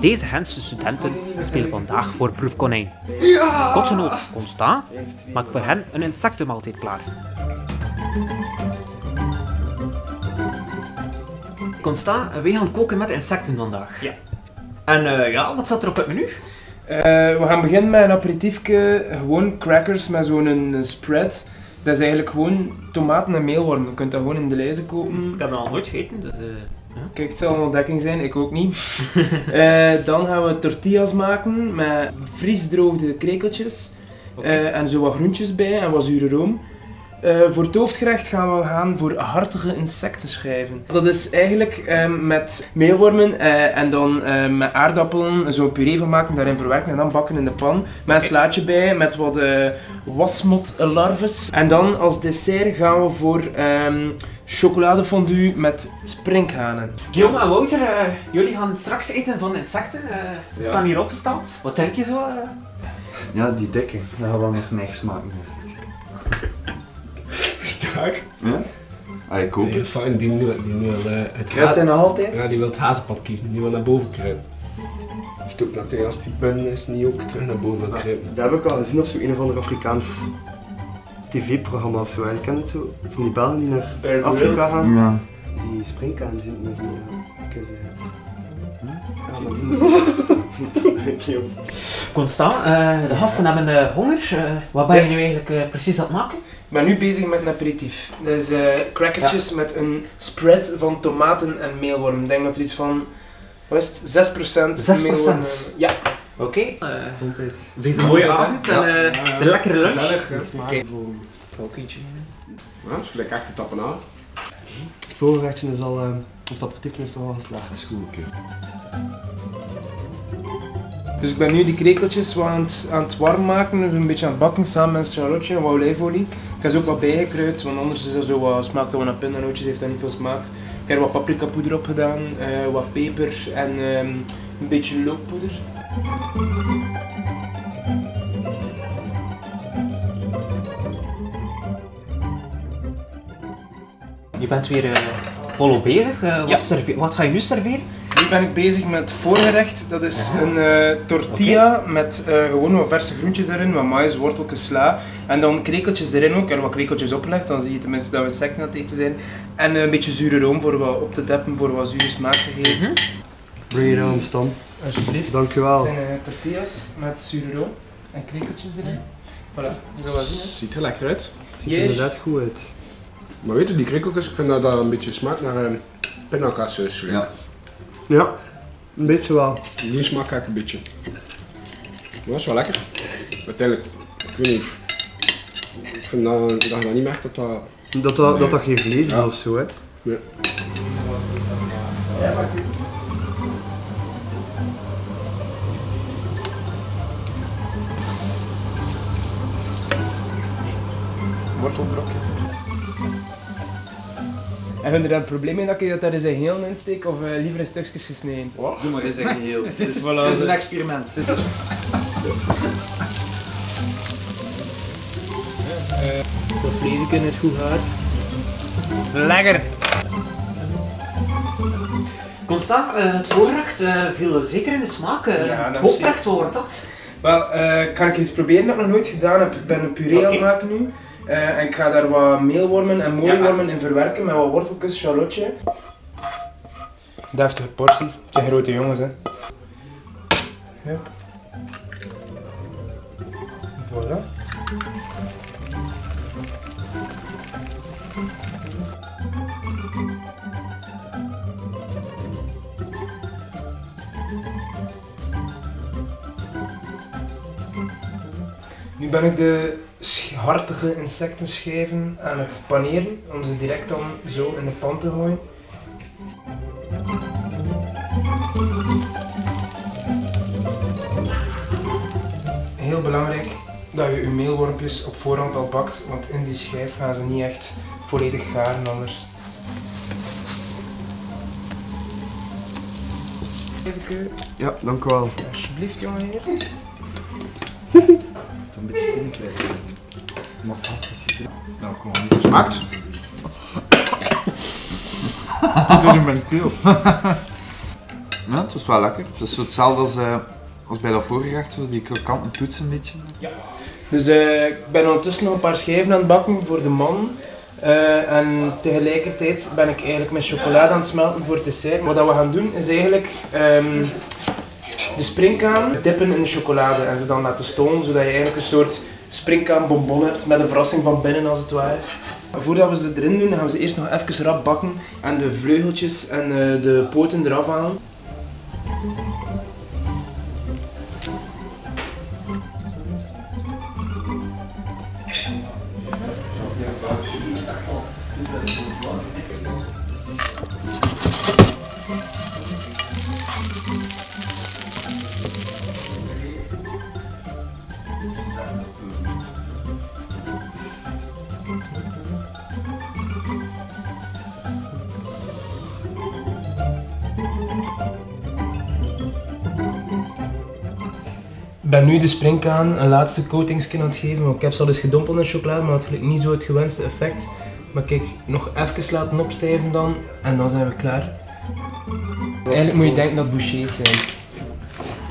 Deze Gentse studenten spelen vandaag voor proefkonijn. Kotgenoot Constant maakt voor hen een insectenmaaltijd klaar. Constant, wij gaan koken met insecten vandaag. Ja. En eh, ja, wat staat er op het menu? Eh, we gaan beginnen met een aperitiefje, gewoon crackers met zo'n een spread. Dat is eigenlijk gewoon tomaten en meelworm. Je kunt dat gewoon in de lijzen kopen. Ik heb het al nooit gegeten, dus... eh, Kijk, het zal een ontdekking zijn, ik ook niet. Eh, dan gaan we tortillas maken met vriesdroogde krekeltjes. Eh, en zo wat groentjes bij en wat zure room. Eh, voor het hoofdgerecht gaan we gaan voor hartige insectenschijven. Dat is eigenlijk eh, met meelwormen en dan met aardappelen zo'n puree van maken, daarin verwerken en dan bakken in de pan. Met een slaatje bij, met wat wasmotlarves. En dan als dessert gaan we voor ehm, chocoladefondue met sprinkhanen. Guillaume en Wouter, eh, jullie gaan straks eten van insecten. eh die Ja. staan hier opgesteld. Wat denk je zo? eh? Ja, die dikke. Dat gaat wel nog niks maken. Sterk. Ja? Ah, ik hoop het. fijn, die, nu- die nu al eh, het Kruipt hij nog altijd? Ja, die wil het hazenpad kiezen, die wil naar boven kruipen. Stoot dat hij als die bun is, niet ook terug naar boven wil kruipen. Dat heb ik al gezien op zo'n een of ander Afrikaans tv-programma of zo. Je kent het zo? Van die Belgen die naar Bear Afrika gaan. Ja. Die springkaan zien met die uh, kussen uit. Ja, maar die Constant, eh, de gasten hebben eh, honger. Eh, wat ben je nu eigenlijk eh, precies aan het maken? Ik ben nu bezig met een aperitief. Dus eh crackertjes met een spread van tomaten en meelworm. Ik denk dat er iets van, wat is het, 6%, 6%? meelworm... Ja. Oké. eh, Gezondheid. deze mooie avond en eh, de lekkere lunch. Gezellig, Ook eentje. ja, het is gelijk echt te tappen aan. Het voorgerechtje is al, eh, of het aperitiefje is al geslaagd. Dat is goed, oké. Dus ik ben nu die krekeltjes wat aan het, aan het warm maken, dus een beetje aan het bakken samen met charlotte en wat olijfolie. Ik heb ze ook wat bijgekruid, want anders is dat zo wat, smaakt dat naar pindanootjes, heeft dat niet veel smaak. Ik heb er wat paprikapoeder op gedaan, eh, wat peper en ehm, een beetje lookpoeder. Je bent weer eh, volop bezig. Eh, wat, Ja. wat ga je nu serveren? Nu ben ik bezig met voorgerecht. Dat is een eh, tortilla met eh, gewoon wat verse groentjes erin, wat maïs, worteltjes, sla. En dan krekeltjes erin ook. Er wat krekeltjes opgelegd, dan zie je tenminste dat we aan het eten zijn. En een beetje zure room voor wat op te deppen, voor wat zure smaak te geven. Bring it on, Stan. Alsjeblieft. Het Dankjewel. zijn eh, tortillas met zure room en krekeltjes erin. Voilà, wel zien. Ziet er lekker uit. Het ziet er Yes. inderdaad goed uit. Maar weet je, die krikkeltjes, ik vind dat dat een beetje smaakt naar uh, pindakaassaus. Ja. Ja, een beetje wel. Die smaakt eigenlijk een beetje. Maar dat is wel lekker. Uiteindelijk, ik weet niet. Ik vind dat, dat je dat niet merkt dat dat... Dat dat, dat, dat geen vlees is Ja. of zo, hè. Ja. Wortelbrokjes. En vind je daar een probleem mee dat ik dat daar eens een heel in steek of eh, liever in stukjes gesneden? Doe maar eens een geheel. Het is, Voilà. het is een experiment. Dat vleesje is goed hard. Lekker! Constant, eh, het voorgerecht eh, viel zeker in de smaak. eh Ja, het hoofdrecht, wat wordt dat? Wel, eh, kan ik iets proberen dat ik nog nooit gedaan heb? Ik ben een puree aan het maken nu. Eh, en ik ga daar wat meelwormen en moliewormen in verwerken met wat worteltjes, charlotje. Deftige portie. Het zijn grote jongens, hè. Hup. Voilà. Nu ben ik de hartige insectenschijven aan het paneren om ze direct dan zo in de pan te gooien. Heel belangrijk dat je je meelwormpjes op voorhand al bakt, want in die schijf gaan ze niet echt volledig garen anders. Even, Ja, dank u wel. alsjeblieft jongeheer. Een beetje kwijt. Maar vast is het. Nou, kom maar. Smaakt? Dat is in mijn keel. Ja, het was wel lekker. Het is zo hetzelfde als, eh, als bij dat vorige gerecht, zo die krokante toets een beetje. Dus eh, ik ben ondertussen nog een paar schijven aan het bakken voor de man. Eh, en tegelijkertijd ben ik eigenlijk mijn chocolade aan het smelten voor het dessert. Wat dat we gaan doen is eigenlijk ehm, de springkaan dippen in de chocolade en ze dan laten stomen, zodat je eigenlijk een soort springkaanbonbon hebt met een verrassing van binnen als het ware. Voordat we ze erin doen, gaan we ze eerst nog even rap bakken en de vleugeltjes en eh, de poten eraf halen. Ik ben nu de springkaan een laatste coatingsje aan het geven, want ik heb ze al eens gedompeld in chocolade, maar het had niet zo het gewenste effect. Maar kijk, nog even laten opstijven dan, en dan zijn we klaar. Eigenlijk moet je denken dat bouchées zijn.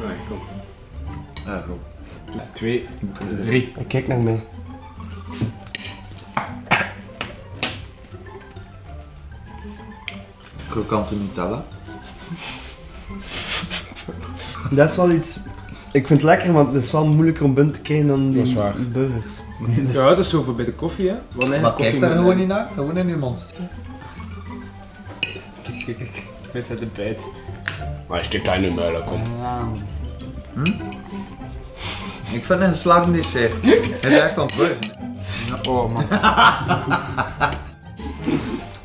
Nee, kom. Ja, goed. Twee, drie. Kijk naar mij. Krokante Nutella. Dat is wel iets... Ik vind het lekker, maar het is wel moeilijker om binnen te krijgen dan die burgers. Ja, dat is zo voor bij de koffie, hè. Want Maar koffie kijk daar gewoon niet naar, gewoon in je mond zijn de bijt. Maar is dit kleine muilen, kom. Ik vind het een geslaagd dessert. Hij is echt aan het. Oh man.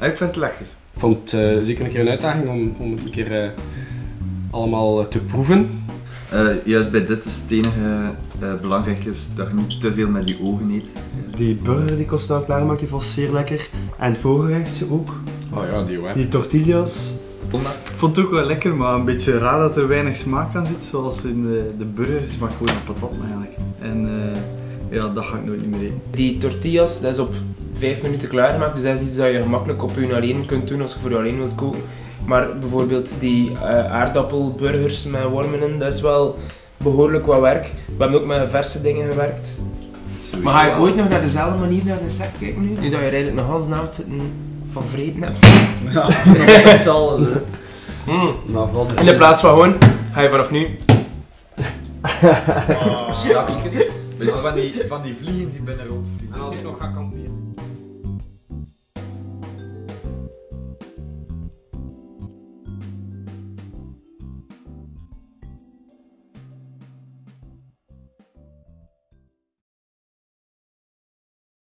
Ik vind het lekker. Ik vond het eh, zeker een keer een uitdaging om, om het een keer eh, allemaal eh, te proeven. Eh, juist bij dit is het enige eh, belangrijk is dat je niet te veel met je ogen eet. Die burger die Costa klaarmaakt, die was zeer lekker. En het voorgerechtje ook. Oh ja, die hoor. Die tortillas. Ik vond het ook wel lekker, maar een beetje raar dat er weinig smaak aan zit. Zoals in de, de burger smaakt gewoon naar patat eigenlijk. En eh, ja, dat ga ik nooit niet meer eten. Die tortillas, dat is op 5 minuten klaargemaakt, dus dat is iets dat je gemakkelijk op je alleen kunt doen als je voor je alleen wilt koken. Maar bijvoorbeeld die eh, aardappelburgers met wormen in, dat is wel behoorlijk wat werk. We hebben ook met verse dingen gewerkt. Maar ga je ooit nog naar dezelfde manier naar de insect kijken nu? Nu dat je er eigenlijk nog als naald zitten van vreten hebt. Dat is alles, hè. Mm. Maar vooral In de plaats van gewoon, ga je vanaf nu Straks. Van die, van die vliegen die binnen rondvliegen. En als ik nog ga kamperen.